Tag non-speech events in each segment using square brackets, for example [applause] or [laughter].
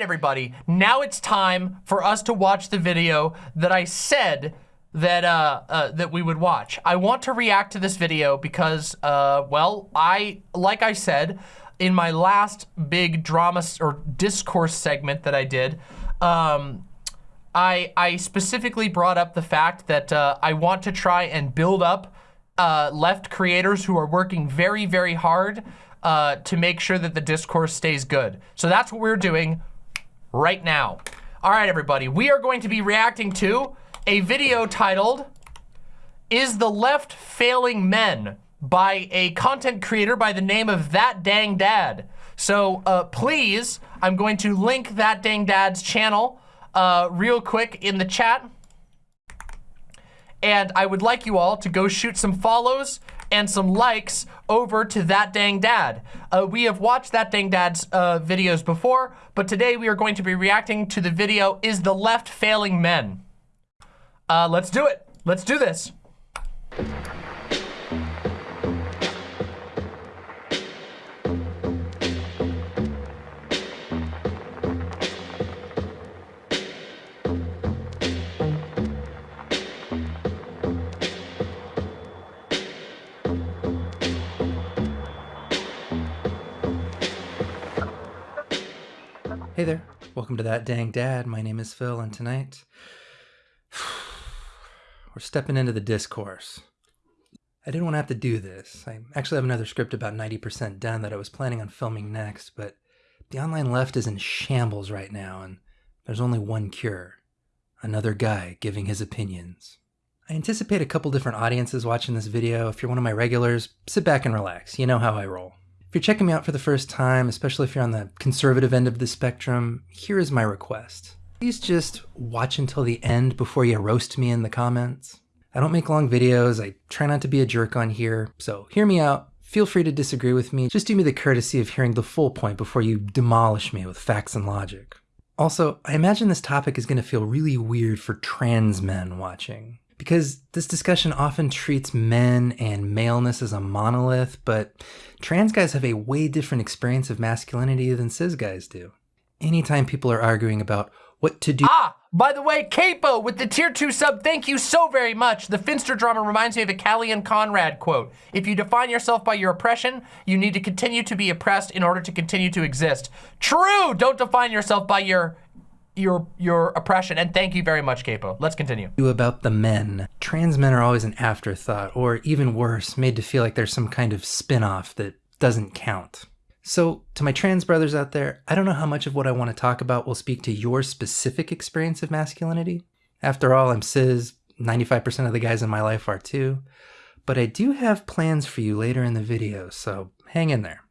right, everybody, now it's time for us to watch the video that I said that uh, uh, that we would watch. I want to react to this video because, uh, well, I, like I said, in my last big drama or discourse segment that I did, um, I, I specifically brought up the fact that uh, I want to try and build up uh, left creators who are working very, very hard uh, to make sure that the discourse stays good. So that's what we're doing right now. All right, everybody, we are going to be reacting to a video titled, Is the Left Failing Men? by a content creator by the name of That Dang Dad. So uh, please, I'm going to link That Dang Dad's channel uh, real quick in the chat. And I would like you all to go shoot some follows and some likes over to That Dang Dad. Uh, we have watched That Dang Dad's uh, videos before, but today we are going to be reacting to the video, Is the Left Failing Men? Uh, let's do it. Let's do this. Hey there, welcome to That Dang Dad. My name is Phil, and tonight [sighs] we're stepping into the discourse. I didn't want to have to do this. I actually have another script about 90% done that I was planning on filming next, but the online left is in shambles right now, and there's only one cure another guy giving his opinions. I anticipate a couple different audiences watching this video. If you're one of my regulars, sit back and relax. You know how I roll. If you're checking me out for the first time, especially if you're on the conservative end of the spectrum, here is my request. Please just watch until the end before you roast me in the comments. I don't make long videos, I try not to be a jerk on here, so hear me out. Feel free to disagree with me, just do me the courtesy of hearing the full point before you demolish me with facts and logic. Also, I imagine this topic is going to feel really weird for trans men watching because this discussion often treats men and maleness as a monolith, but trans guys have a way different experience of masculinity than cis guys do. Anytime people are arguing about what to do- Ah! By the way, Capo with the tier 2 sub, thank you so very much. The Finster drama reminds me of a Callie and Conrad quote. If you define yourself by your oppression, you need to continue to be oppressed in order to continue to exist. True! Don't define yourself by your your your oppression and thank you very much capo. Let's continue. About the men. Trans men are always an afterthought or even worse made to feel like there's some kind of spin-off that doesn't count. So to my trans brothers out there i don't know how much of what i want to talk about will speak to your specific experience of masculinity. After all i'm cis 95% of the guys in my life are too. But i do have plans for you later in the video so hang in there.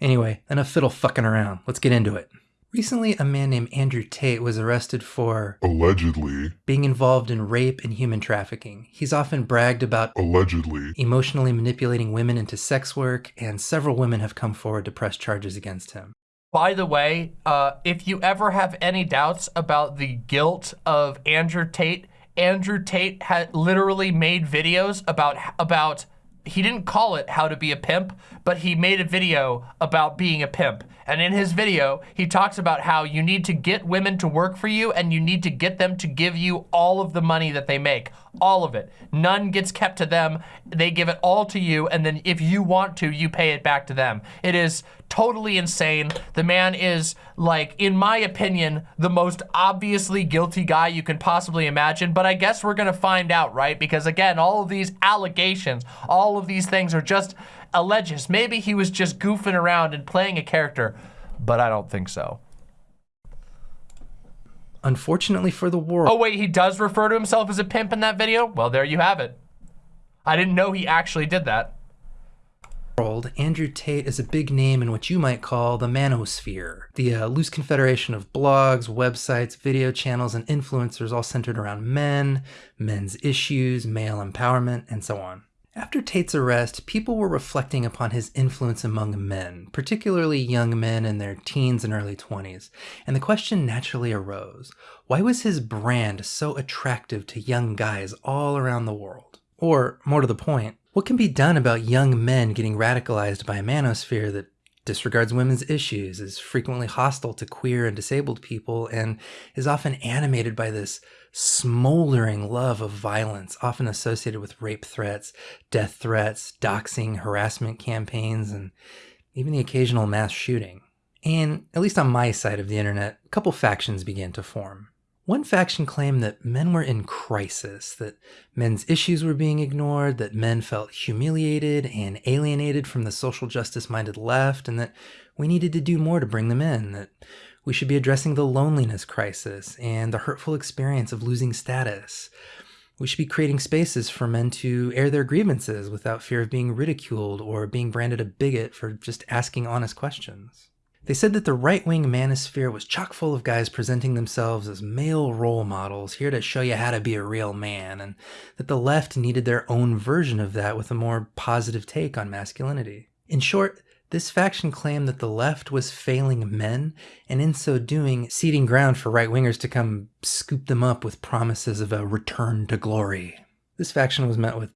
Anyway enough fiddle fucking around. Let's get into it Recently, a man named Andrew Tate was arrested for allegedly being involved in rape and human trafficking. He's often bragged about allegedly emotionally manipulating women into sex work, and several women have come forward to press charges against him. By the way, uh, if you ever have any doubts about the guilt of Andrew Tate, Andrew Tate had literally made videos about about he didn't call it how to be a pimp, but he made a video about being a pimp. And in his video, he talks about how you need to get women to work for you and you need to get them to give you all of the money that they make, all of it. None gets kept to them. They give it all to you. And then if you want to, you pay it back to them. It is totally insane. The man is like, in my opinion, the most obviously guilty guy you can possibly imagine. But I guess we're gonna find out, right? Because again, all of these allegations, all of these things are just alleges. Maybe he was just goofing around and playing a character, but I don't think so. Unfortunately for the world. Oh wait, he does refer to himself as a pimp in that video? Well, there you have it. I didn't know he actually did that world, Andrew Tate is a big name in what you might call the manosphere, the uh, loose confederation of blogs, websites, video channels, and influencers all centered around men, men's issues, male empowerment, and so on. After Tate's arrest, people were reflecting upon his influence among men, particularly young men in their teens and early 20s, and the question naturally arose, why was his brand so attractive to young guys all around the world? Or, more to the point, what can be done about young men getting radicalized by a manosphere that disregards women's issues, is frequently hostile to queer and disabled people, and is often animated by this smoldering love of violence, often associated with rape threats, death threats, doxing, harassment campaigns, and even the occasional mass shooting. And, at least on my side of the internet, a couple factions began to form. One faction claimed that men were in crisis, that men's issues were being ignored, that men felt humiliated and alienated from the social justice minded left, and that we needed to do more to bring them in, that we should be addressing the loneliness crisis and the hurtful experience of losing status. We should be creating spaces for men to air their grievances without fear of being ridiculed or being branded a bigot for just asking honest questions. They said that the right wing manosphere was chock full of guys presenting themselves as male role models, here to show you how to be a real man, and that the left needed their own version of that with a more positive take on masculinity. In short, this faction claimed that the left was failing men, and in so doing, ceding ground for right wingers to come scoop them up with promises of a return to glory. This faction was met with.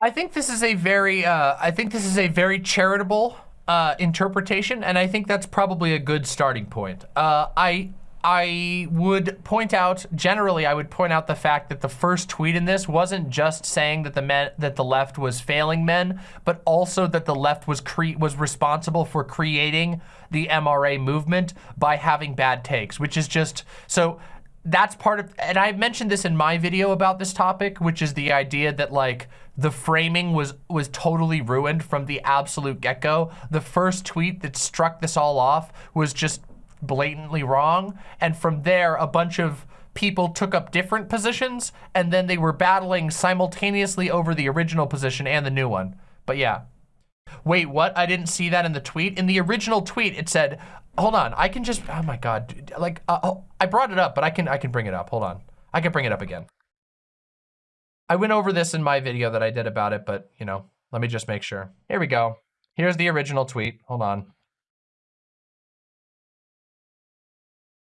I think this is a very, uh, I think this is a very charitable uh, interpretation, and I think that's probably a good starting point. Uh, I I would point out generally, I would point out the fact that the first tweet in this wasn't just saying that the men that the left was failing men, but also that the left was cre was responsible for creating the MRA movement by having bad takes, which is just so that's part of, and I mentioned this in my video about this topic, which is the idea that like the framing was was totally ruined from the absolute get-go. The first tweet that struck this all off was just blatantly wrong. And from there, a bunch of people took up different positions and then they were battling simultaneously over the original position and the new one. But yeah. Wait, what? I didn't see that in the tweet. In the original tweet, it said, hold on, I can just, oh my God. Like, uh, oh, I brought it up, but I can, I can bring it up. Hold on. I can bring it up again. I went over this in my video that I did about it, but you know, let me just make sure. Here we go. Here's the original tweet. Hold on.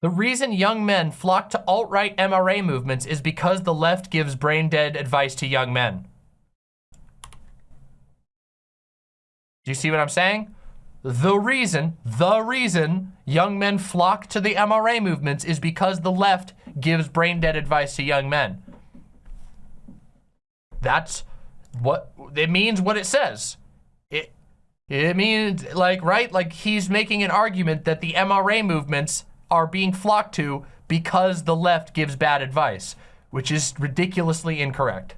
The reason young men flock to alt-right MRA movements is because the left gives brain-dead advice to young men. Do you see what I'm saying? The reason, the reason young men flock to the MRA movements is because the left gives brain-dead advice to young men. That's what, it means what it says. It, it means, like, right? Like, he's making an argument that the MRA movements are being flocked to because the left gives bad advice, which is ridiculously incorrect.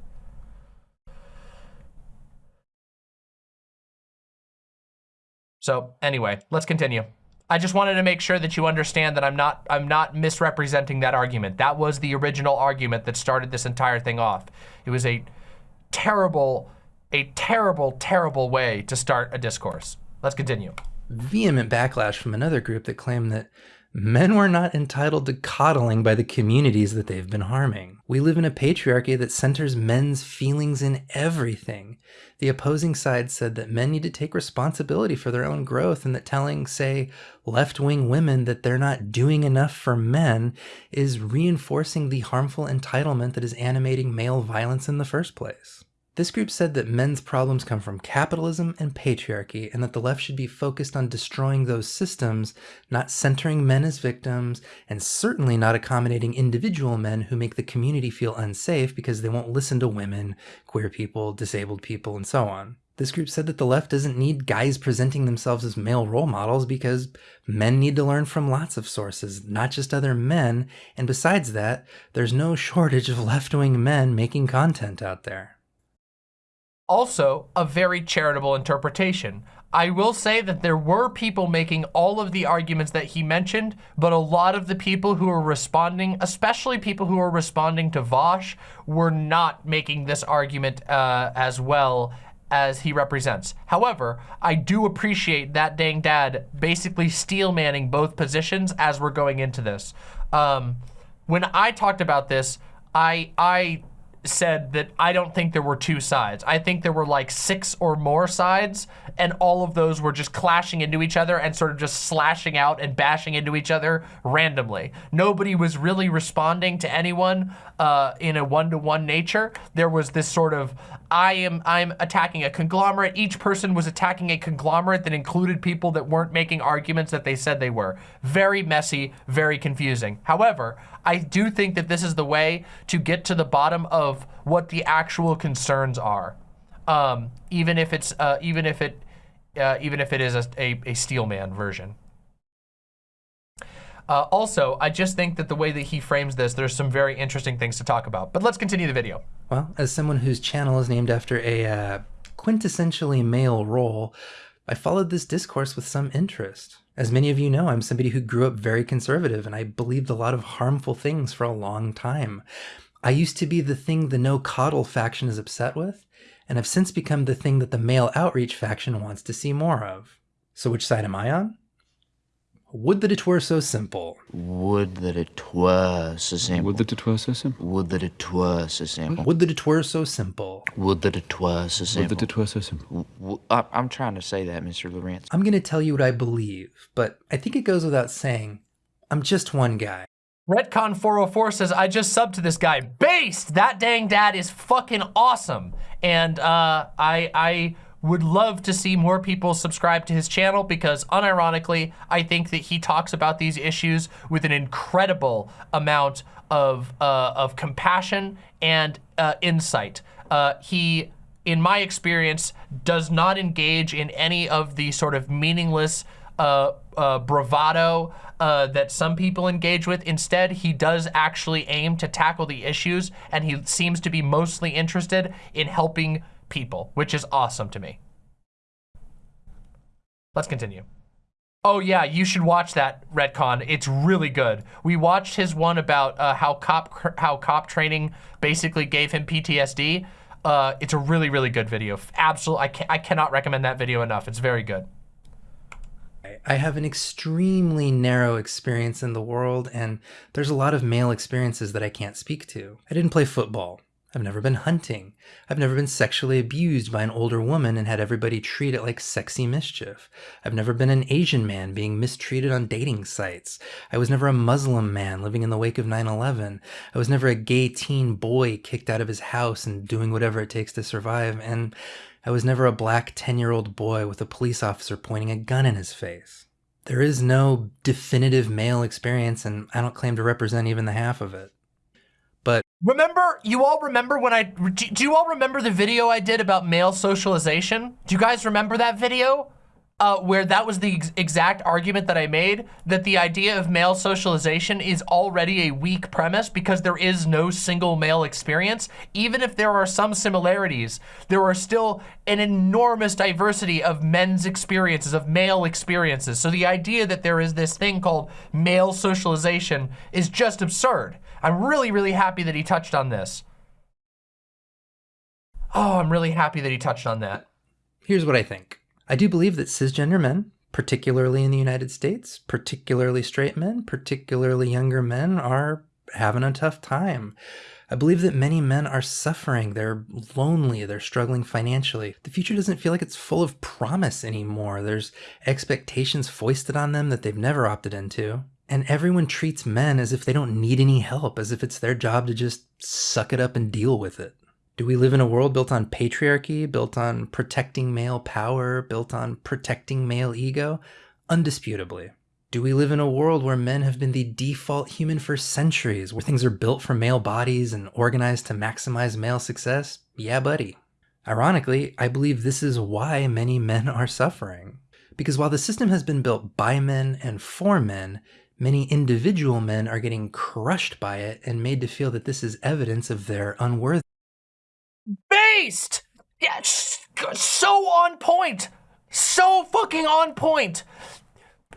So anyway, let's continue. I just wanted to make sure that you understand that I'm not I'm not misrepresenting that argument. That was the original argument that started this entire thing off. It was a terrible, a terrible, terrible way to start a discourse. Let's continue. Vehement backlash from another group that claimed that Men were not entitled to coddling by the communities that they've been harming. We live in a patriarchy that centers men's feelings in everything. The opposing side said that men need to take responsibility for their own growth and that telling, say, left-wing women that they're not doing enough for men is reinforcing the harmful entitlement that is animating male violence in the first place. This group said that men's problems come from capitalism and patriarchy, and that the left should be focused on destroying those systems, not centering men as victims, and certainly not accommodating individual men who make the community feel unsafe because they won't listen to women, queer people, disabled people, and so on. This group said that the left doesn't need guys presenting themselves as male role models because men need to learn from lots of sources, not just other men, and besides that, there's no [laughs] shortage of left-wing men making content out there also a very charitable interpretation. I will say that there were people making all of the arguments that he mentioned, but a lot of the people who were responding, especially people who were responding to Vaush, were not making this argument uh, as well as he represents. However, I do appreciate that dang dad basically steel manning both positions as we're going into this. Um, when I talked about this, I, I said that I don't think there were two sides. I think there were like six or more sides, and all of those were just clashing into each other and sort of just slashing out and bashing into each other randomly. Nobody was really responding to anyone uh, in a one-to-one -one nature. There was this sort of, I am I'm attacking a conglomerate. Each person was attacking a conglomerate that included people that weren't making arguments that they said they were. Very messy, very confusing. However, I do think that this is the way to get to the bottom of what the actual concerns are. Um, even if it's, uh, even if it, uh, even if it is a, a, a Steelman version. Uh, also, I just think that the way that he frames this, there's some very interesting things to talk about. But let's continue the video. Well, as someone whose channel is named after a uh, quintessentially male role, I followed this discourse with some interest. As many of you know, I'm somebody who grew up very conservative and I believed a lot of harmful things for a long time. I used to be the thing the no coddle faction is upset with, and have since become the thing that the male outreach faction wants to see more of. So which side am I on? Would that it were so simple. Would that it were so simple. Would that it were so simple. Would that it were so simple. Would that it were so simple. Would that it were so Would simple. that it were so simple. W- w- I- I'm trying to say that, Mr. Laurentz. I'm going to tell you what I believe, but I think it goes without saying, I'm just one guy. Retcon 404 says, I just subbed to this guy. Based! That dang dad is fucking awesome. And uh, I, I would love to see more people subscribe to his channel because unironically, I think that he talks about these issues with an incredible amount of, uh, of compassion and uh, insight. Uh, he, in my experience, does not engage in any of the sort of meaningless uh, uh, bravado uh, that some people engage with. Instead, he does actually aim to tackle the issues and he seems to be mostly interested in helping people, which is awesome to me. Let's continue. Oh yeah, you should watch that Retcon. It's really good. We watched his one about uh, how cop how cop training basically gave him PTSD. Uh, it's a really really good video. Absolutely, I, ca I cannot recommend that video enough. It's very good. I have an extremely narrow experience in the world, and there's a lot of male experiences that I can't speak to. I didn't play football. I've never been hunting. I've never been sexually abused by an older woman and had everybody treat it like sexy mischief. I've never been an Asian man being mistreated on dating sites. I was never a Muslim man living in the wake of 9-11. I was never a gay teen boy kicked out of his house and doing whatever it takes to survive. And I was never a black 10-year-old boy with a police officer pointing a gun in his face. There is no definitive male experience, and I don't claim to represent even the half of it. Remember, you all remember when I, do do you all remember the video I did about male socialization? Do you guys remember that video? Uh, where that was the ex exact argument that I made, that the idea of male socialization is already a weak premise because there is no single male experience. Even if there are some similarities, there are still an enormous diversity of men's experiences, of male experiences. So the idea that there is this thing called male socialization is just absurd. I'm really, really happy that he touched on this. Oh, I'm really happy that he touched on that. here's what I think. I do believe that cisgender men, particularly in the United States, particularly straight men, particularly younger men, are having a tough time. I believe that many men are suffering. They're lonely. They're struggling financially. The future doesn't feel like it's full of promise anymore. There's expectations foisted on them that they've never opted into. And everyone treats men as if they don't need any help, as if it's their job to just suck it up and deal with it. Do we live in a world built on patriarchy, built on protecting male power, built on protecting male ego? Undisputably. Do we live in a world where men have been the default human for centuries, where things are built for male bodies and organized to maximize male success? Yeah, buddy. Ironically, I believe this is why many men are suffering. Because while the system has been built by men and for men, many individual men are getting crushed by it and made to feel that this is evidence of their unworthiness. Based! Yeah, so on point! So fucking on point!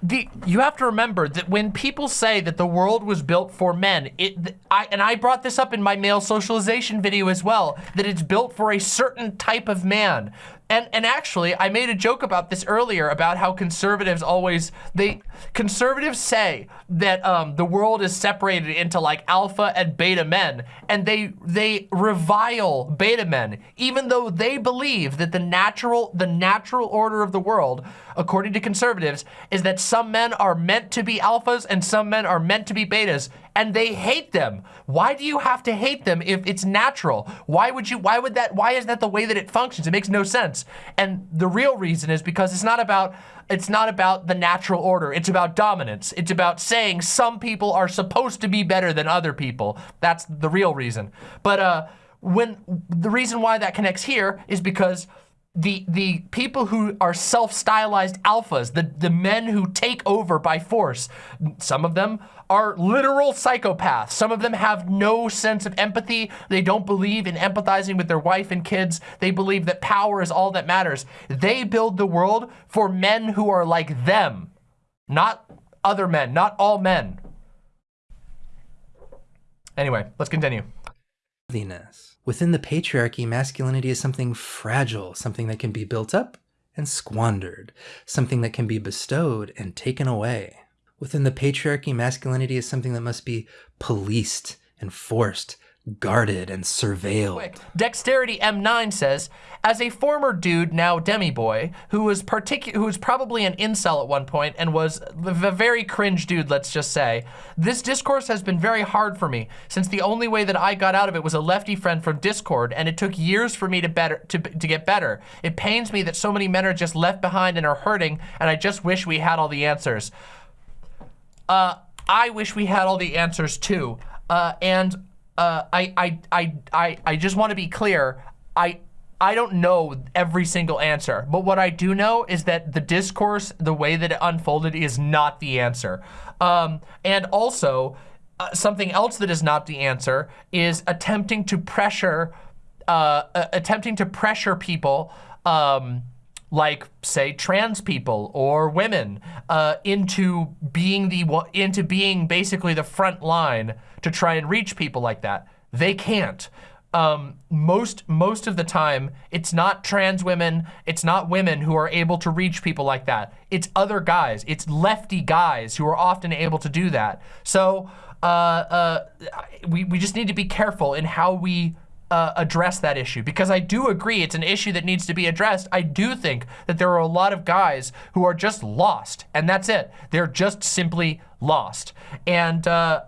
The, you have to remember that when people say that the world was built for men, it, I, and I brought this up in my male socialization video as well, that it's built for a certain type of man. And and actually, I made a joke about this earlier about how conservatives always they conservatives say that um, the world is separated into like alpha and beta men, and they they revile beta men, even though they believe that the natural the natural order of the world, according to conservatives, is that some men are meant to be alphas and some men are meant to be betas, and they hate them. Why do you have to hate them if it's natural? Why would you? Why would that? Why is that the way that it functions? It makes no sense. And the real reason is because it's not about it's not about the natural order. It's about dominance. It's about saying some people are supposed to be better than other people. That's the real reason. But uh, when the reason why that connects here is because the the people who are self-stylized alphas, the, the men who take over by force, some of them are literal psychopaths. Some of them have no sense of empathy. They don't believe in empathizing with their wife and kids. They believe that power is all that matters. They build the world for men who are like them, not other men, not all men. Anyway, let's continue. worthiness. Within the patriarchy, masculinity is something fragile, something that can be built up and squandered, something that can be bestowed and taken away. Within the patriarchy, masculinity is something that must be policed, enforced, guarded, and surveilled. quick. Dexterity M9 says, as a former dude, now demi-boy, who was particu- who was probably an incel at one point and was a very cringe dude, let's just say, this discourse has been very hard for me since the only way that I got out of it was a lefty friend from Discord and it took years for me to better to, to get better. It pains me that so many men are just left behind and are hurting and I just wish we had all the answers. Uh, I wish we had all the answers too. Uh, and uh, I, I, I, I, just want to be clear. I, I don't know every single answer, but what I do know is that the discourse, the way that it unfolded is not the answer. Um, and also, uh, something else that is not the answer is attempting to pressure, uh, uh, attempting to pressure people, um, like say trans people or women uh, into being the into being basically the front line to try and reach people like that. They can't. Um, most most of the time, it's not trans women, it's not women who are able to reach people like that. It's other guys, it's lefty guys who are often able to do that. So uh, uh, we, we just need to be careful in how we uh, address that issue because I do agree it's an issue that needs to be addressed. I do think that there are a lot of guys who are just lost and that's it. They're just simply lost and uh,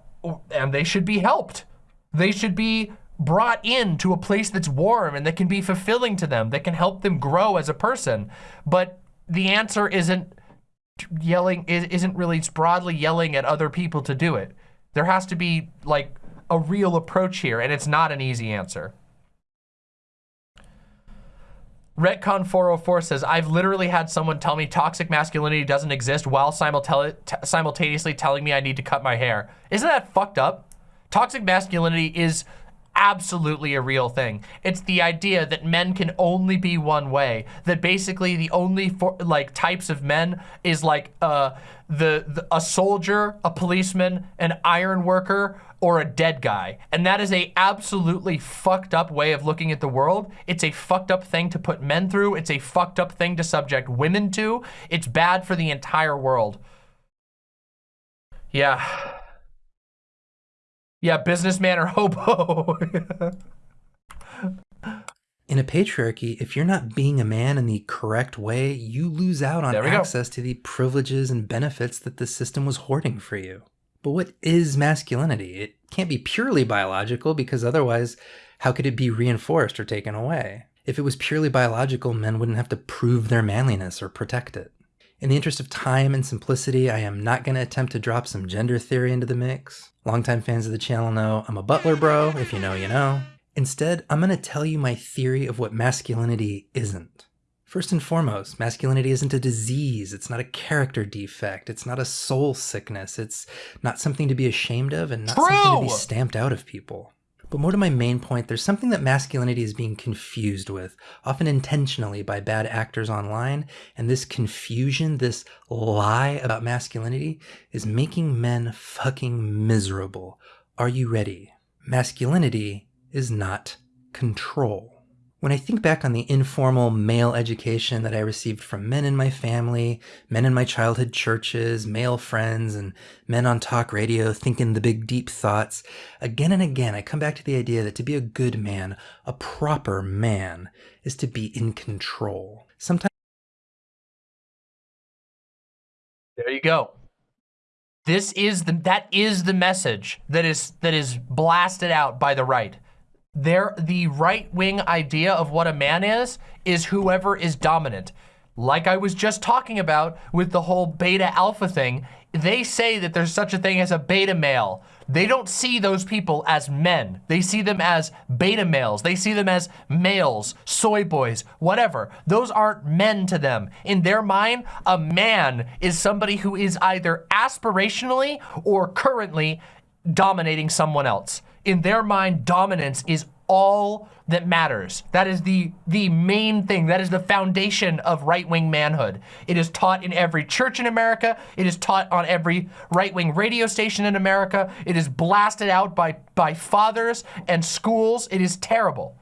and they should be helped. They should be brought in to a place that's warm and that can be fulfilling to them, that can help them grow as a person. But the answer isn't yelling, isn't really broadly yelling at other people to do it. There has to be like a real approach here and it's not an easy answer. Retcon 404 says, I've literally had someone tell me toxic masculinity doesn't exist while simultaneously telling me I need to cut my hair. Isn't that fucked up? Toxic masculinity is absolutely a real thing. It's the idea that men can only be one way. That basically the only for, like types of men is like uh, the, the a soldier, a policeman, an iron worker, or a dead guy. And that is a absolutely fucked up way of looking at the world. It's a fucked up thing to put men through. It's a fucked up thing to subject women to. It's bad for the entire world. Yeah. Yeah, businessman or hobo. [laughs] In a patriarchy, if you're not being a man in the correct way, you lose out on we go. access to the privileges and benefits that the system was hoarding for you. But what is masculinity? It can't be purely biological because otherwise, how could it be reinforced or taken away? If it was purely biological, men wouldn't have to prove their manliness or protect it. In the interest of time and simplicity, I am not going to attempt to drop some gender theory into the mix. Longtime fans of the channel know I'm a butler bro, if you know, you know. Instead, I'm going to tell you my theory of what masculinity isn't. First and foremost, masculinity isn't a disease. It's not a character defect. It's not a soul sickness. It's not something to be ashamed of and not something to be stamped out of people. But more to my main point, there's something that masculinity is being confused with, often intentionally by bad actors online, and this confusion, this lie about masculinity, is making men fucking miserable. Are you ready? Masculinity is not control. When I think back on the informal male education that I received from men in my family, men in my childhood churches, male friends, and men on talk radio thinking the big deep thoughts, again and again I come back to the idea that to be a good man, a proper man, is to be in control. Sometimes There you go. This is the that is the message that is that is blasted out by the right. There, the right-wing idea of what a man is, is whoever is dominant. Like I was just talking about with the whole beta alpha thing, they say that there's such a thing as a beta male. They don't see those people as men. They see them as beta males. They see them as males, soy boys, whatever. Those aren't men to them. In their mind, a man is somebody who is either aspirationally or currently dominating someone else. In their mind, dominance is all that matters. That is the, the main thing. That is the foundation of right-wing manhood. It is taught in every church in America. It is taught on every right-wing radio station in America. It is blasted out by, by fathers and schools. It is terrible.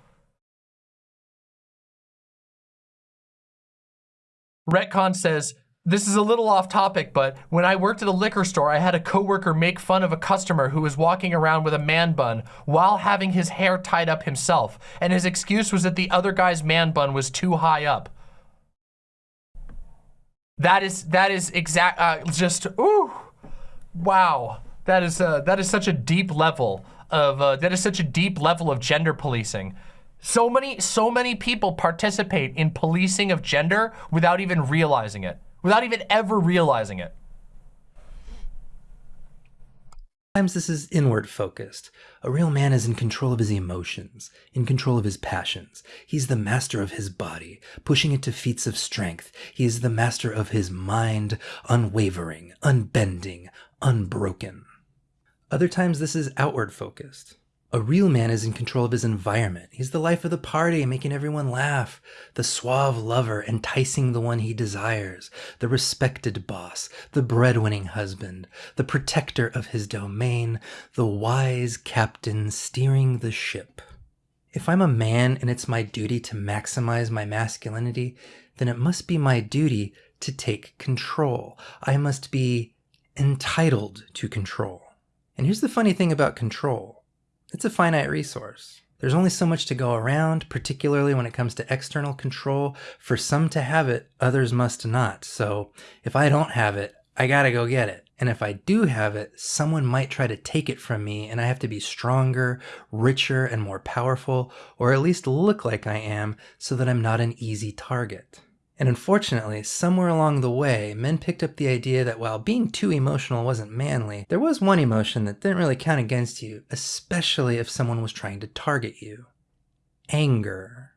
Retcon says, this is a little off topic, but when I worked at a liquor store, I had a coworker make fun of a customer who was walking around with a man bun while having his hair tied up himself. And his excuse was that the other guy's man bun was too high up. That is, that is exact, uh, just, ooh, wow. That is, uh, that is such a deep level of, uh, that is such a deep level of gender policing. So many, so many people participate in policing of gender without even realizing it without even ever realizing it. Sometimes this is inward focused. A real man is in control of his emotions, in control of his passions. He's the master of his body, pushing it to feats of strength. He is the master of his mind, unwavering, unbending, unbroken. Other times this is outward focused. A real man is in control of his environment. He's the life of the party, making everyone laugh. The suave lover, enticing the one he desires. The respected boss. The breadwinning husband. The protector of his domain. The wise captain steering the ship. If I'm a man and it's my duty to maximize my masculinity, then it must be my duty to take control. I must be entitled to control. And here's the funny thing about control. It's a finite resource. There's only so much to go around, particularly when it comes to external control. For some to have it, others must not. So if I don't have it, I gotta go get it. And if I do have it, someone might try to take it from me and I have to be stronger, richer, and more powerful, or at least look like I am so that I'm not an easy target. And unfortunately, somewhere along the way, men picked up the idea that while being too emotional wasn't manly, there was one emotion that didn't really count against you, especially if someone was trying to target you. Anger.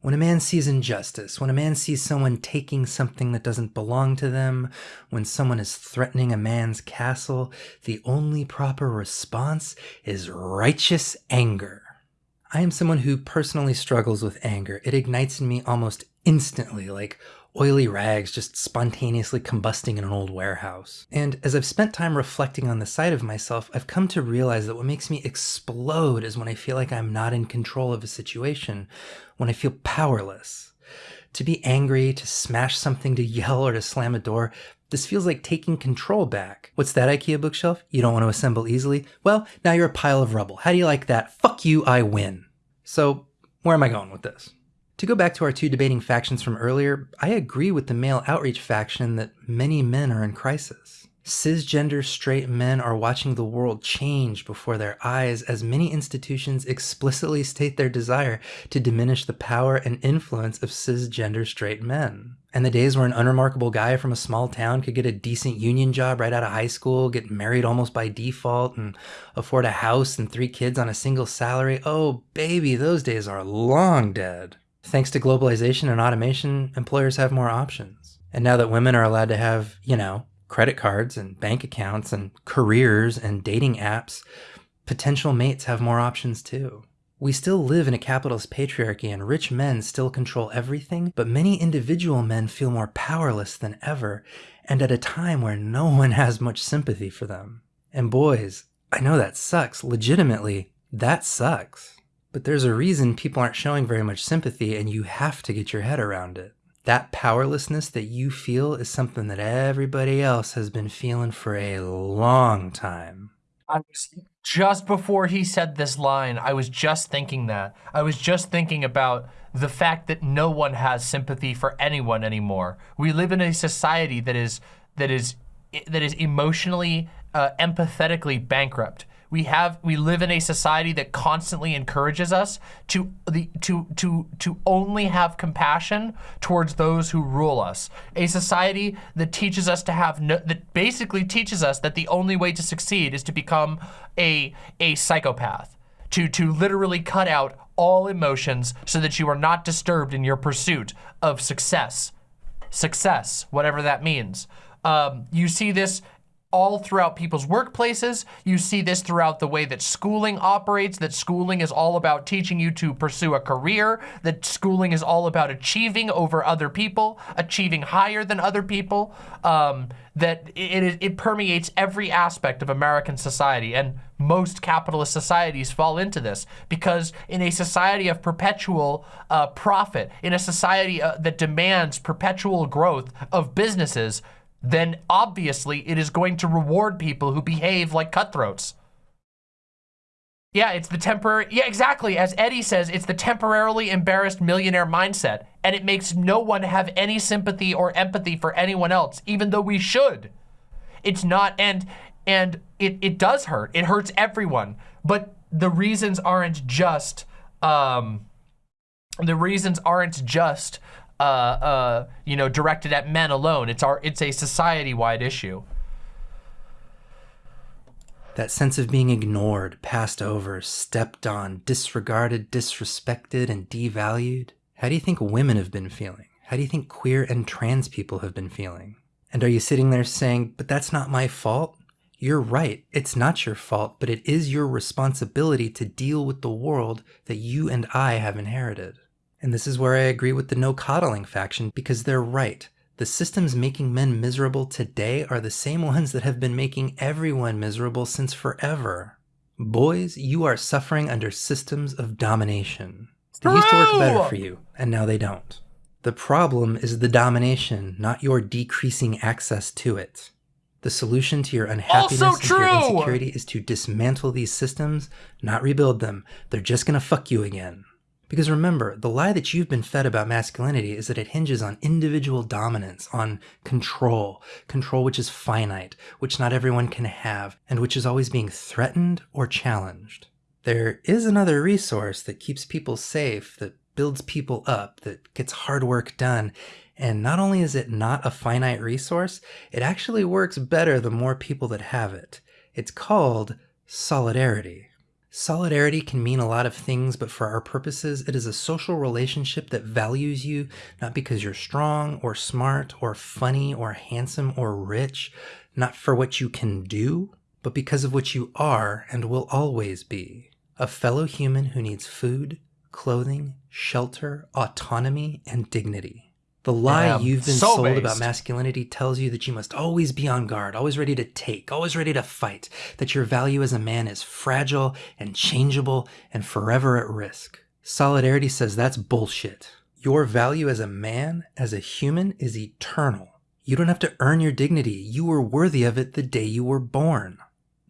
When a man sees injustice, when a man sees someone taking something that doesn't belong to them, when someone is threatening a man's castle, the only proper response is righteous anger. I am someone who personally struggles with anger. It ignites in me almost instantly, like oily rags just spontaneously combusting in an old warehouse. And as I've spent time reflecting on the side of myself, I've come to realize that what makes me explode is when I feel like I'm not in control of a situation, when I feel powerless. To be angry, to smash something, to yell, or to slam a door, this feels like taking control back. What's that IKEA bookshelf? You don't want to assemble easily? Well, now you're a pile of rubble. How do you like that? Fuck you, I win. So, where am I going with this? To go back to our two debating factions from earlier, I agree with the male outreach faction that many men are in crisis. Cisgender straight men are watching the world change before their eyes as many institutions explicitly state their desire to diminish the power and influence of cisgender straight men. And the days where an unremarkable guy from a small town could get a decent union job right out of high school, get married almost by default, and afford a house and three kids on a single salary, oh baby, those days are long dead. Thanks to globalization and automation, employers have more options. And now that women are allowed to have, you know, credit cards and bank accounts and careers and dating apps, potential mates have more options too. We still live in a capitalist patriarchy and rich men still control everything, but many individual men feel more powerless than ever and at a time where no [laughs] one has much sympathy for them. And boys, I know that sucks. Legitimately, that sucks. But there's a reason people aren't showing very much sympathy, and you have to get your head around it. That powerlessness that you feel is something that everybody else has been feeling for a long time. I was just before he said this line, I was just thinking that. I was just thinking about the fact that no one has sympathy for anyone anymore. We live in a society that is that is that is emotionally uh, empathetically bankrupt. We have we live in a society that constantly encourages us to the to to to only have compassion towards those who rule us. A society that teaches us to have no, that basically teaches us that the only way to succeed is to become a a psychopath. To to literally cut out all emotions so that you are not disturbed in your pursuit of success. Success, whatever that means. Um, you see this all throughout people's workplaces. You see this throughout the way that schooling operates, that schooling is all about teaching you to pursue a career, that schooling is all about achieving over other people, achieving higher than other people, um, that it, it, permeates every aspect of American society. And most capitalist societies fall into this because in a society of perpetual uh, profit, in a society uh, that demands perpetual growth of businesses, then obviously it is going to reward people who behave like cutthroats. Yeah, it's the temporary, yeah, exactly. As Eddie says, it's the temporarily embarrassed millionaire mindset. And it makes no one have any sympathy or empathy for anyone else, even though we should. It's not, and and it, it does hurt. It hurts everyone. But the reasons aren't just, um, the reasons aren't just uh, uh, you know, directed at men alone. It's our, it's a society-wide issue. That sense of being ignored, passed over, stepped on, disregarded, disrespected, and devalued. How do you think women have been feeling? How do you think queer and trans people have been feeling? And are you sitting there saying, but that's not my fault? You're right, it's not your fault, but it is your responsibility to deal with the world that you and I have inherited. And this is where I agree with the no coddling faction because they're right. The systems making men miserable today are the same [laughs] ones that have been making everyone miserable since forever. Boys, you are suffering under systems of domination. They used to work better for you, and now they don't. The problem is the domination, not your decreasing access to it. The solution to your unhappiness Also and to your insecurity is to dismantle these systems, not rebuild them. They're just gonna fuck you again. Because remember, the lie that you've been fed about masculinity is that it hinges on individual dominance, on control, control which is finite, which not everyone can have, and which is always being threatened or challenged. There is another resource that keeps people safe, that builds people up, that gets hard work done, and not only is it not a finite resource, it actually works better the more people that have it. It's called solidarity. Solidarity can mean a lot of things, but for our purposes, it is a social relationship that values you not because you're strong or smart or funny or handsome or rich, not for what you can do, but because of what you are and will always be. A fellow human who needs food, clothing, shelter, autonomy, and dignity. The lie Damn, you've been so sold about masculinity tells you that you must always be on guard, always ready to take, always ready to fight, that your value as a man is fragile and changeable and forever at risk. Solidarity says that's bullshit. Your value as a man, as a human, is eternal. You don't have to earn your dignity. You were worthy of it the day you were born.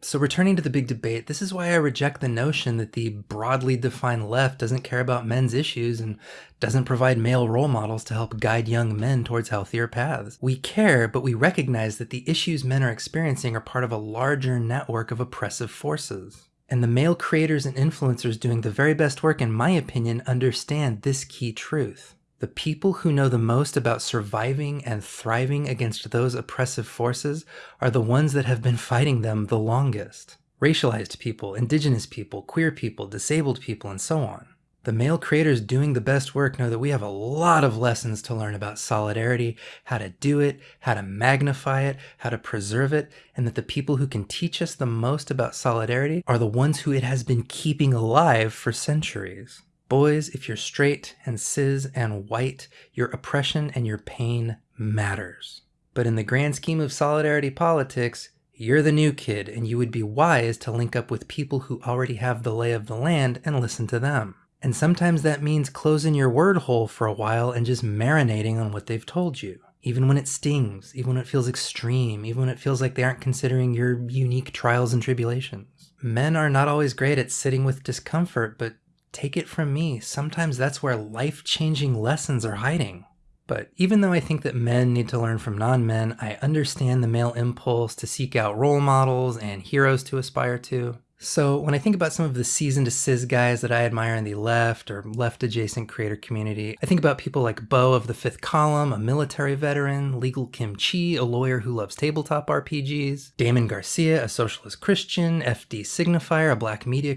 So returning to the big debate, this is why I reject the notion that the broadly defined left doesn't care about men's issues and doesn't provide male role models to help guide young men towards healthier paths. We care, but we recognize that the issues men are experiencing are part of a larger network of oppressive forces. And the male creators and influencers doing the very best work, in my opinion, understand this key truth. The people who know the most about surviving and thriving against those oppressive forces are the ones that have been fighting them the longest. Racialized people, indigenous people, queer people, disabled people, and so on. The male creators doing the best work know that we have a lot of lessons to learn about solidarity, how to do it, how to magnify it, how to preserve it, and that the people who can teach us the most about solidarity are the ones who it has been keeping alive for centuries. Boys, if you're straight and cis and white, your oppression and your pain matters. But in the grand scheme of solidarity politics, You're the new kid, and you would be wise to link up with people who already have the lay of the land and listen to them. And sometimes that means closing your word hole for a while and just marinating on what they've told you. Even when it stings, even when it feels extreme, even when it feels like they aren't considering your unique trials and tribulations. Men are not always great at sitting with discomfort, but take it from me, sometimes that's where life changing lessons are hiding. But even though I think that men need to learn from non men, I understand the male impulse to seek out role models and heroes to aspire to. So when I think about some of the seasoned cis guys that I admire in the left or left adjacent creator community, I think about people like Beau of the Fifth Column, a military veteran, Legal Kim Chi, a lawyer who loves tabletop RPGs, Damon Garcia, a socialist Christian, FD Signifier, a black media.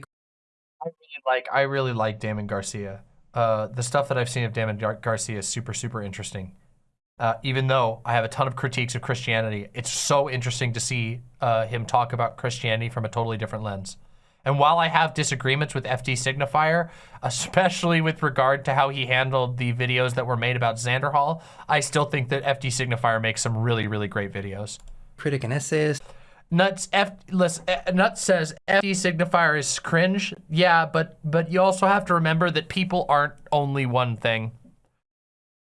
Like I really like Damon Garcia. Uh, the stuff that I've seen of Damon Gar- Garcia is super super interesting. Uh, even though I have a ton of critiques of Christianity, it's so interesting to see uh, him talk about Christianity from a totally different lens. And while I have disagreements with FD Signifier, [laughs] especially with regard to how he handled the videos that were made about Xander Hall, I still think that FD Signifier makes some really, really great videos. Critic and essayist. Nuts F listen, uh, Nuts says FD Signifier is cringe. Yeah, but but you also have to remember that people aren't only one thing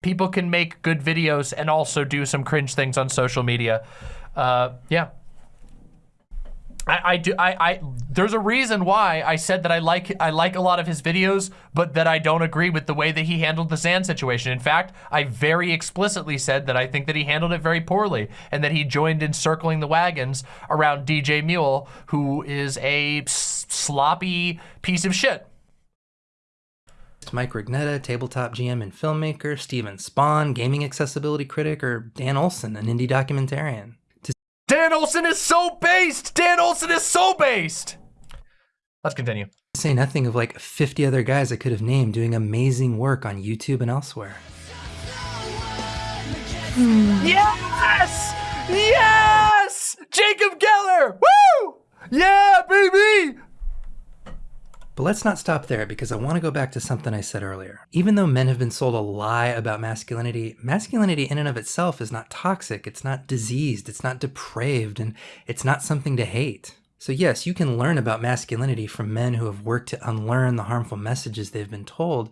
people can make good videos and also do some cringe things on social media. Uh, yeah. I, I do I, I there's a reason why I said that I like I like a lot of his videos, but that I don't agree with the way that he handled the Zan situation. In fact, I very explicitly said that I think that he handled it very poorly and that he joined in circling the wagons around DJ Mule, who is a sloppy piece of shit. Mike Rugnetta, tabletop GM and filmmaker, Steven Spohn, gaming accessibility critic, or Dan Olson, an indie documentarian. Dan Olson is so based! Dan Olson is so based! Let's continue. Say nothing of like 50 other guys I could have named doing amazing work on YouTube and elsewhere. Yes! Yes! Jacob Geller! Woo! Yeah, baby! But let's not stop there because I want to go back to something I said earlier. Even though men have been sold a lie about masculinity, masculinity in and of itself is not toxic, it's not diseased, it's not depraved, and it's not something to hate. So, yes, you can learn about masculinity from men who have worked to unlearn the harmful messages they've been told,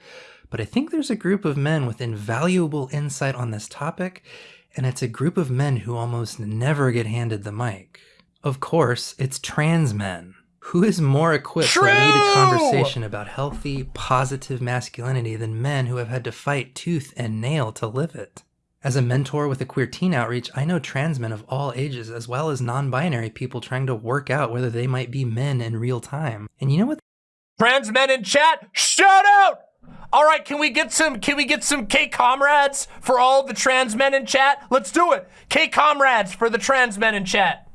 but I think there's a group of men with invaluable insight on this topic, and it's a group of men who almost never get handed the mic. Of course, it's trans men. Who is more equipped True! to lead a conversation about healthy, positive masculinity than men who have had to fight tooth and nail to live it? As a mentor with a queer teen outreach, I know trans men of all ages as well as non-binary people trying to work out whether they might be men in real time. And you know what? Trans men in chat, shout out! All right, can we get some can we get some K comrades for all the trans men in chat? Let's do it. K comrades for the trans men in chat.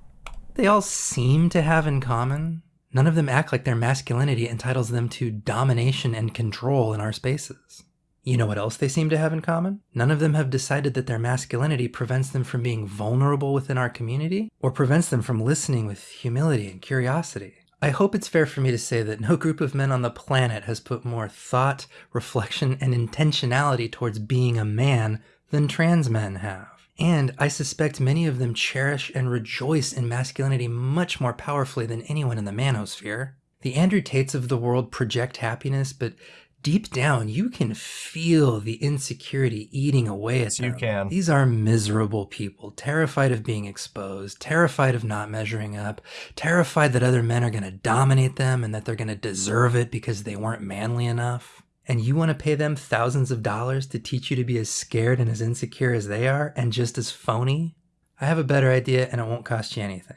They all seem to have in common None of them act like their masculinity entitles them to domination and control in our spaces. You know what else they seem to have in common? None of them have decided that their masculinity prevents them from being vulnerable within our community or prevents them from listening with humility and curiosity. I hope it's fair for me to say that no group of men on the planet has put more thought, reflection, and intentionality towards being a man than trans men have. And I suspect many of them cherish and rejoice in masculinity much more powerfully than anyone in the manosphere. The Andrew Tates of the world project happiness, but deep down you can feel the insecurity eating away at them. You can. These are miserable people, terrified of being exposed, terrified of not measuring up, terrified that other men are going to dominate them and that they're going to deserve it because they weren't manly enough and you want to pay them thousands of dollars to teach you to be as scared and as insecure as they are and just as phony? I have a better idea and it won't cost you anything.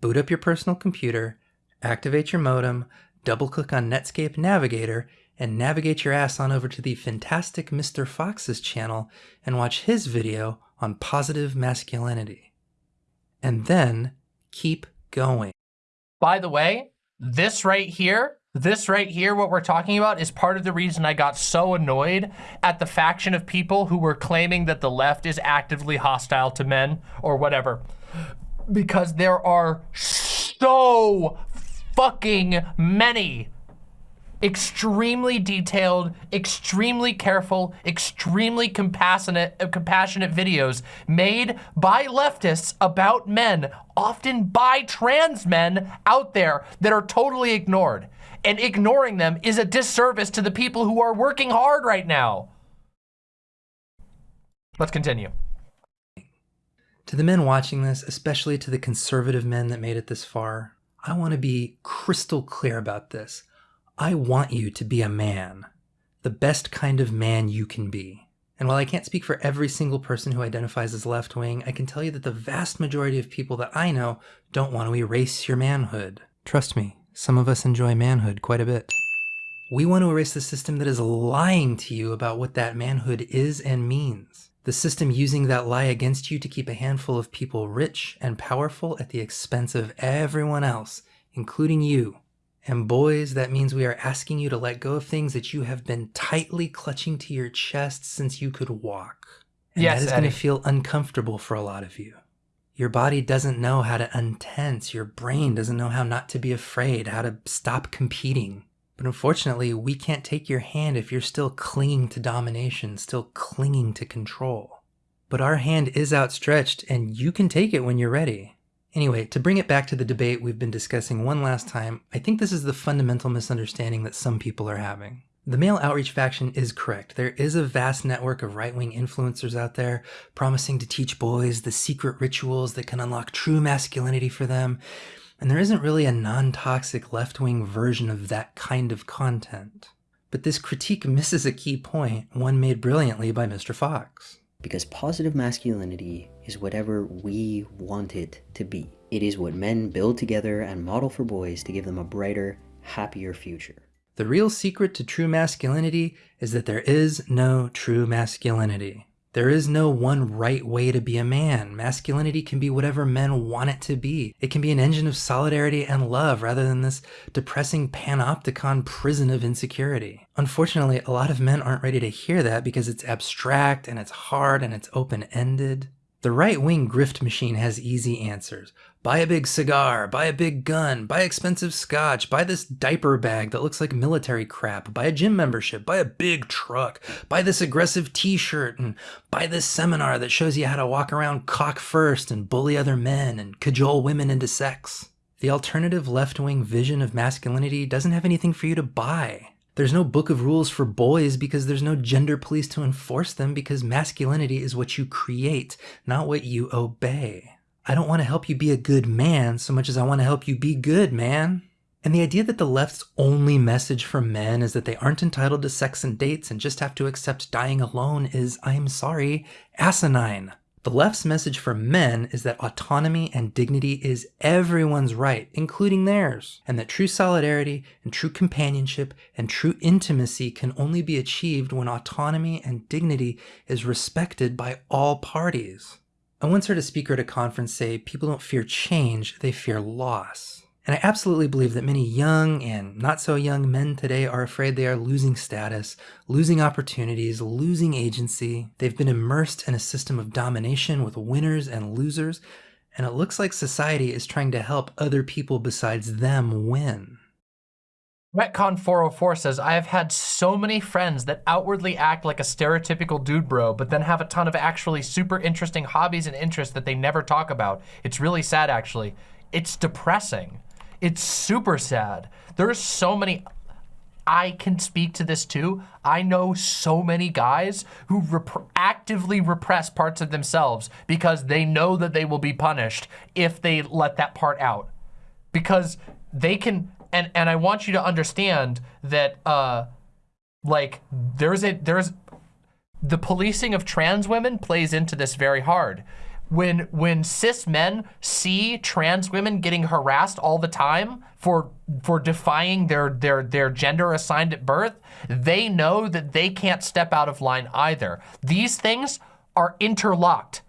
Boot up your personal computer, activate your modem, double click on Netscape Navigator, and navigate your ass on over to the fantastic Mr. Fox's channel and watch his video on positive masculinity. And then keep going. By the way, this right here this right here, what we're talking about, is part of the reason I got so annoyed at the faction of people who were claiming that the left is actively hostile to men or whatever. Because there are so fucking many extremely detailed, extremely careful, extremely compassionate, uh, compassionate videos made by leftists about men, often by trans men out there that are totally ignored. And ignoring them is a disservice to the people who are working hard right now. Let's continue. To the men watching this, especially to the conservative men that made it this far, I want to be crystal clear about this. I want you to be a man, the best kind of man you can be. And while I can't speak for every single person who identifies as left wing, I can tell you that the vast majority of people that I know don't want to erase your manhood. Trust me, some of us enjoy manhood quite a bit. We want to erase the system that is lying to you about what that manhood is and means. The system using that lie against you to keep a handful of people rich and powerful at the expense of everyone else, including you. And boys, that means we are asking you to let go of things that you have been tightly clutching to your chest since you could walk. And Yes, that is going to feel uncomfortable for a lot of you. Your body doesn't know how to untense. Your brain doesn't know how not to be afraid, how to stop competing. But unfortunately, we can't take your hand if you're still clinging to domination, still clinging to control. But our hand is outstretched, and you can take it when you're ready. Anyway, to bring it back to the debate we've been discussing one last time, I think this is the fundamental misunderstanding that some people are having. The male outreach faction is correct. There is a vast network of right wing influencers out there promising to teach boys the secret rituals that can unlock true masculinity for them. And there isn't really a non toxic left wing version of that kind of content. But this critique misses a key point, one made brilliantly by Mr. Fox. Because positive masculinity is whatever we want it to be. It is what men build together and model for boys to give them a brighter, happier future. The real secret to true masculinity is that there is no true masculinity. There is no one right way to be a man. Masculinity can be whatever men want it to be. It can be an engine of solidarity and love rather than this depressing panopticon prison of insecurity. Unfortunately, a lot of men aren't ready to hear that because it's abstract and it's hard and it's open ended. The right wing grift machine has easy answers. Buy a big cigar, buy a big gun, buy expensive scotch, buy this diaper bag that looks like military crap, buy a gym membership, buy a big truck, buy this aggressive t shirt, and buy this seminar that shows you how to walk around cock first and bully other men and cajole women into sex. The alternative left wing vision of masculinity doesn't have anything for you to buy. There's no book of rules for boys because there's no gender police to enforce them because masculinity is what you create, not what you obey. I don't want to help you be a good man so much as I want to help you be good, man. And the idea that the left's only message for men is that they aren't entitled to sex and dates and just have to accept dying alone is, I'm sorry, asinine. The left's message for men is that autonomy and dignity is everyone's right, including theirs, and that true solidarity and true companionship and true intimacy can only be achieved when autonomy and dignity is respected by all parties. I once heard a speaker at a conference say people don't fear change, they fear loss. And I absolutely believe that many young and not so young men today are afraid they are losing status, losing opportunities, losing agency. They've been immersed in a system of domination with winners and losers, and it looks like society is trying to help other people besides them win. Retcon 404 says, I have had so many friends that outwardly act like a stereotypical dude bro, but then have a ton of actually super interesting hobbies and interests that they never talk about. It's really sad, actually. It's depressing. It's super sad. There's so many, I can speak to this too. I know so many guys who rep- actively repress parts of themselves because they know that they will be punished if they let that part out. Because they can, and, and I want you to understand that, uh, like, there's a, there's, the policing of trans women plays into this very hard. When when cis men see trans women getting harassed all the time for for defying their their their gender assigned at birth, they know that they can't step out of line either. These things are interlocked.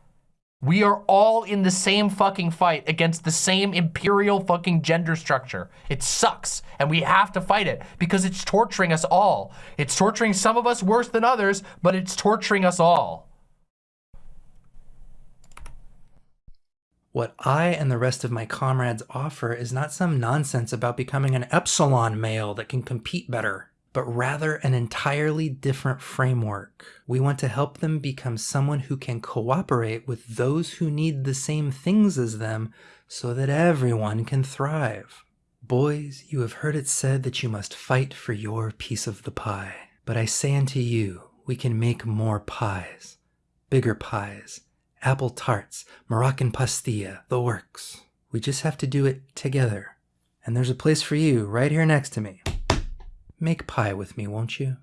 We are all in the same fucking fight against the same imperial fucking gender structure. It sucks, and we have to fight it because it's torturing us all. It's torturing some of us worse than others, but it's torturing us all. What I and the rest of my comrades offer is not some nonsense about becoming an epsilon male that can compete better, but rather an entirely different framework. We want to help them become someone who can cooperate with those who need the same things as them so that everyone can thrive. Boys, you have heard it said that you must fight for your piece of the pie. But I say unto you, we can make more pies, bigger pies, apple tarts, Moroccan pastilla, the works. We just have to do it together. And there's a place for you right here next to me. Make pie with me, won't you?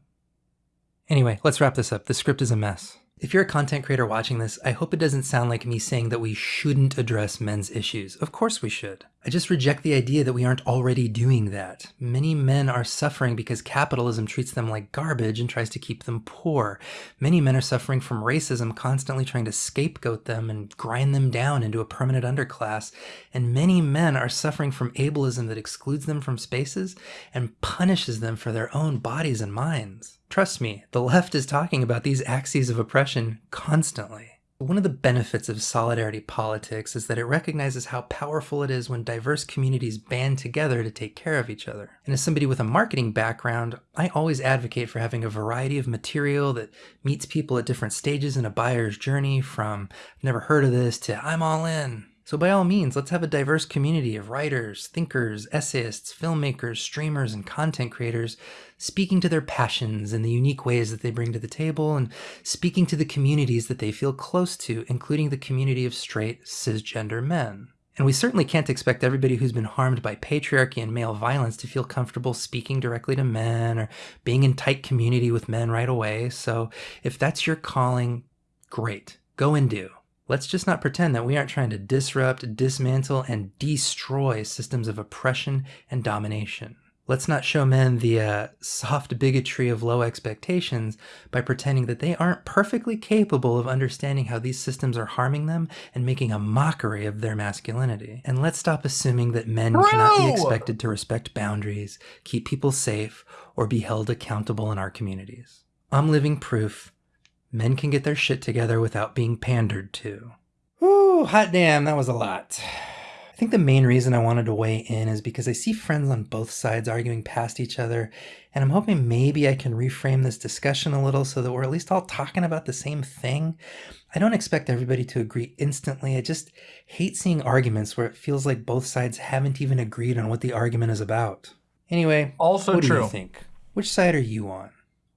Anyway, let's wrap this up. The script is a mess. If you're a content creator watching this, I hope it doesn't sound like me saying that we shouldn't address men's issues. Of course we should. I just reject the idea that we aren't already doing that. Many men are suffering because capitalism treats them like garbage and tries to keep them poor. Many men are suffering from racism, constantly trying to scapegoat them and grind them down into a permanent underclass. And many men are suffering from ableism that excludes them from spaces and punishes them for their own bodies and minds. Trust me, the left is talking about these axes of oppression constantly. One of the benefits of solidarity politics is that it recognizes how powerful it is when diverse communities band together to take care of each other. And as somebody with a marketing background, I always advocate for having a variety of material that meets people at different stages in a buyer's journey from never heard of this to I'm all in. So by all means, let's have a diverse community of writers, thinkers, essayists, filmmakers, streamers, and content creators speaking to their passions and the unique ways that they bring to the table and speaking to the communities that they feel close to, including the community of straight cisgender men. And we certainly can't expect everybody who's been harmed by patriarchy and male violence to feel comfortable speaking directly to men or being in tight community with men right away. So if that's your calling, great, go and do. Let's just not pretend that we aren't trying to disrupt, dismantle, and destroy systems of oppression and domination. Let's not show men the uh, soft bigotry of low expectations by pretending that they aren't perfectly capable of understanding how these systems are harming them and making a mockery of their masculinity. And let's stop assuming that men cannot be expected to respect boundaries, keep people safe, or be held accountable in our communities. I'm living proof Men can get their shit together without being pandered to. Ooh, hot damn, that was a lot. I think the main reason I wanted to weigh in is because I see friends on both sides arguing past each other, and I'm hoping maybe I can reframe this discussion a little so that we're at least all talking about the same thing. I don't expect everybody to agree instantly. I just hate seeing arguments where it feels like both sides haven't even agreed on what the argument is about. Anyway, Also what do you think? Which side are you on?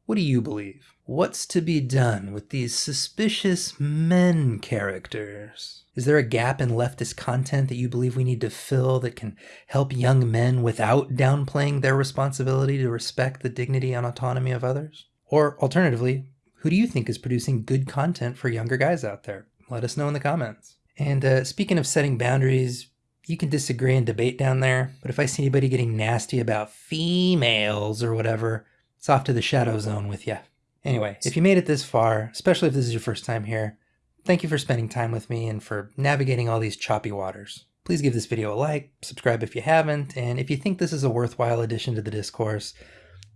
What do you believe? What's to be done with these suspicious men characters? Is there a gap in leftist content that you believe we need to fill that can help young men without downplaying their responsibility to respect the dignity and autonomy of others? Or alternatively, who do you think is producing good content for younger guys out there? Let us know in the comments. And uh, speaking of setting boundaries, you can disagree and debate down there, but if I see anybody getting nasty about females or whatever, it's off to the shadow zone with you. Anyway, if you made it this far, especially if this is your first time here, thank you for spending time with me and for navigating all these choppy waters. Please give this video a like, subscribe if you haven't, and if you think this is a worthwhile addition to the discourse,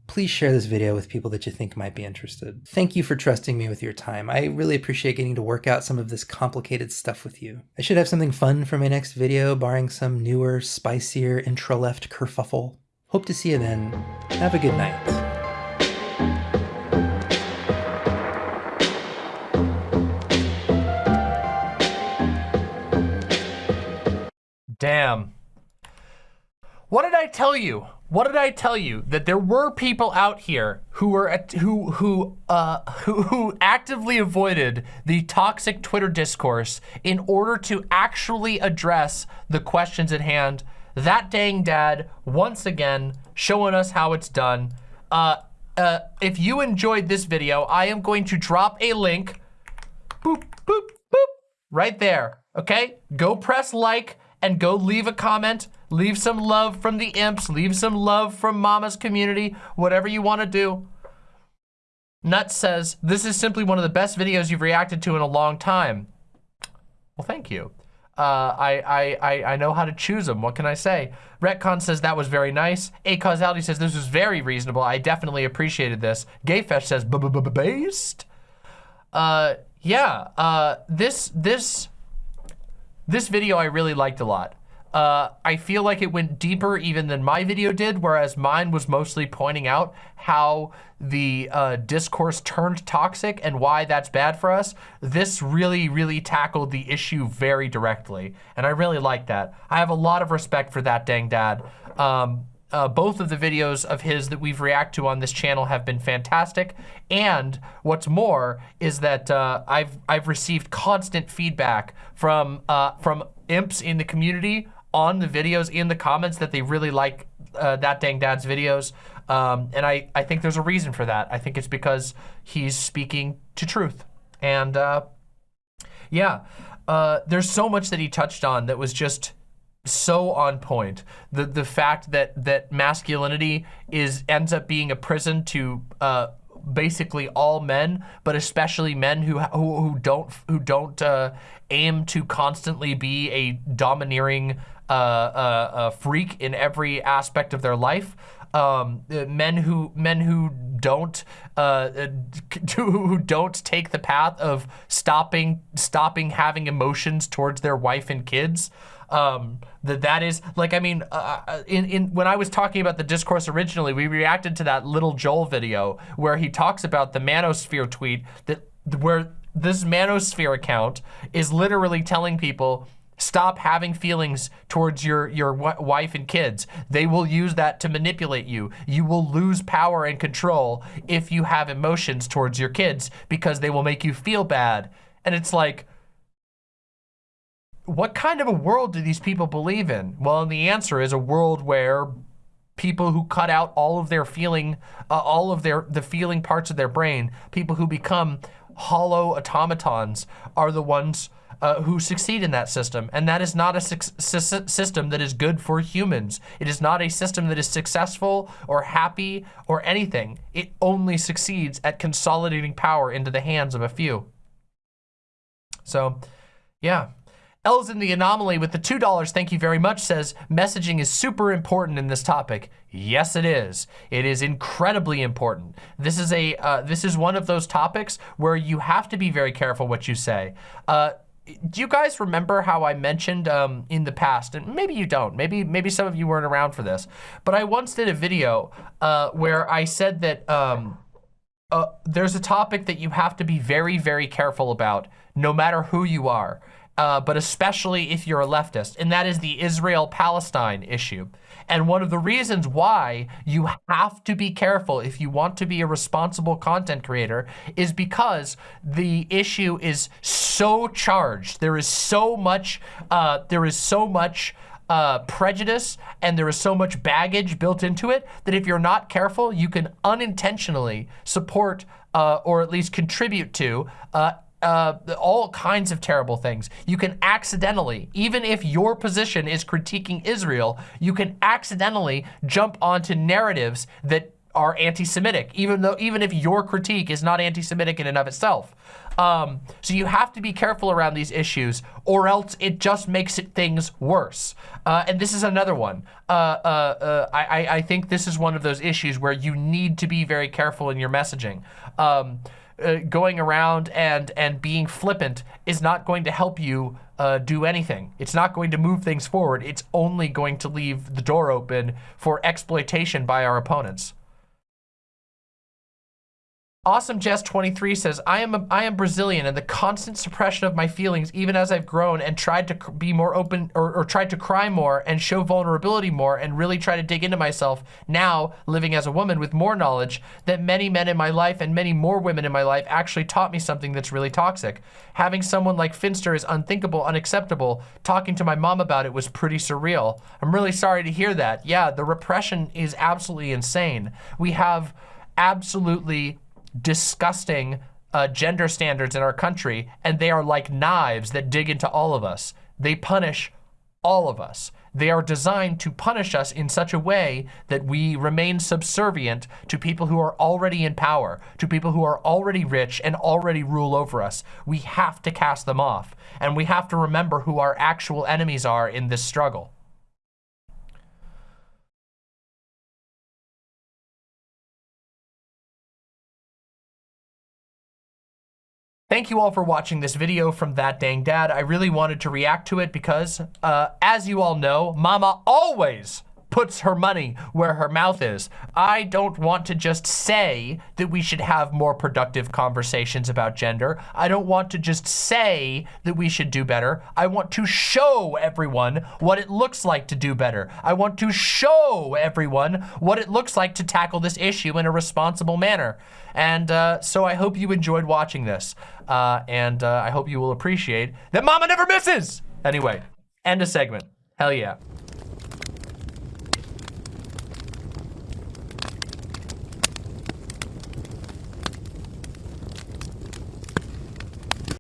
please share this video with people that you think might be interested. Thank you for trusting me with your time. I really appreciate getting to work out some of this complicated stuff with you. I should have something fun for my next video, barring some newer, spicier intra-left kerfuffle. Hope to see you then. Have a good night. Damn. What did I tell you? What did I tell you? That there were people out here who were who who uh who, who actively avoided the toxic Twitter discourse in order to actually address the questions at hand. That dang dad once again showing us how it's done. Uh, uh, if you enjoyed this video, I am going to drop a link. Boop boop boop right there. Okay, go press like and go leave a comment. Leave some love from the imps. Leave some love from Mama's community. Whatever you want to do. Nuts says, this is simply one of the best videos you've reacted to in a long time. Well, thank you. Uh, I, I, I, I know how to choose them. What can I say? Retcon says that was very nice. A Causality says this was very reasonable. I definitely appreciated this. Gayfesh says b-b-b-based. Uh, yeah, uh, this, this, this video I really liked a lot. Uh, I feel like it went deeper even than my video did, whereas mine was mostly pointing out how the uh, discourse turned toxic and why that's bad for us. This really, really tackled the issue very directly, and I really like that. I have a lot of respect for that dang dad. Um, uh, both of the videos of his that we've react to on this channel have been fantastic. And what's more is that uh, I've I've received constant feedback from uh, from imps in the community on the videos in the comments that they really like uh, that dang dad's videos. Um, and I, I think there's a reason for that. I think it's because he's speaking to truth. And uh, yeah, uh, there's so much that he touched on that was just so on point. The the fact that that masculinity is ends up being a prison to uh, basically all men, but especially men who who, who don't who don't uh, aim to constantly be a domineering uh, uh, uh, freak in every aspect of their life. Um, uh, men who men who don't uh, uh, [laughs] who don't take the path of stopping stopping having emotions towards their wife and kids um, that that is like I mean uh, uh, in in when I was talking about the discourse originally we reacted to that little Joel video where he talks about the manosphere tweet that where this manosphere account is literally telling people Stop having feelings towards your, your wife and kids. They will use that to manipulate you. You will lose power and control if you have emotions towards your kids because they will make you feel bad. And it's like, what kind of a world do these people believe in? Well, the answer is a world where people who cut out all of their feeling, uh, all of their the feeling parts of their brain, people who become hollow automatons are the ones uh, who succeed in that system. And that is not a system that is good for humans. It is not a system that is successful or happy or anything. It only succeeds at consolidating power into the hands of a few. So, yeah. L's in the anomaly with the $2, thank you very much, says messaging is super important in this topic. Yes, it is. It is incredibly important. This is a uh, this is one of those topics where you have to be very careful what you say. Uh, do you guys remember how I mentioned um, in the past, and maybe you don't, maybe maybe some of you weren't around for this, but I once did a video uh, where I said that um, uh, there's a topic that you have to be very, very careful about, no matter who you are, uh, but especially if you're a leftist, and that is the Israel-Palestine issue. And one of the reasons why you have to be careful if you want to be a responsible content creator is because the issue is so charged. There is so much, uh, there is so much uh, prejudice and there is so much baggage built into it that if you're not careful, you can unintentionally support uh, or at least contribute to uh, all kinds of terrible things. You can accidentally, even if your position is critiquing Israel, you can accidentally jump onto narratives that are anti-Semitic, even though even if your critique is not anti-Semitic in and of itself. Um, so you have to be careful around these issues, or else it just makes it things worse. Uh, and this is another one. Uh, uh, uh I, I think this is one of those issues where you need to be very careful in your messaging. Um, uh, going around and and being flippant is not going to help you uh, do anything. It's not going to move things forward. It's only going to leave the door open for exploitation by our opponents. Awesome Jess 23 says, I am, a, I am Brazilian and the constant suppression of my feelings, even as I've grown and tried to be more open or, or tried to cry more and show vulnerability more and really try to dig into myself now living as a woman with more knowledge that many men in my life and many more women in my life actually taught me something that's really toxic. Having someone like Finster is unthinkable, unacceptable. Talking to my mom about it was pretty surreal. I'm really sorry to hear that. Yeah, the repression is absolutely insane. We have absolutely disgusting uh, gender standards in our country, and they are like knives that dig into all of us. They punish all of us. They are designed to punish us in such a way that we remain subservient to people who are already in power, to people who are already rich and already rule over us. We have to cast them off, and we have to remember who our actual enemies are in this struggle. Thank you all for watching this video from That Dang Dad. I really wanted to react to it because, uh, as you all know, Mama always puts her money where her mouth is. I don't want to just say that we should have more productive conversations about gender. I don't want to just say that we should do better. I want to show everyone what it looks like to do better. I want to show everyone what it looks like to tackle this issue in a responsible manner. And uh, so I hope you enjoyed watching this. Uh, and uh, I hope you will appreciate that Mama never misses. Anyway, end a segment. Hell yeah.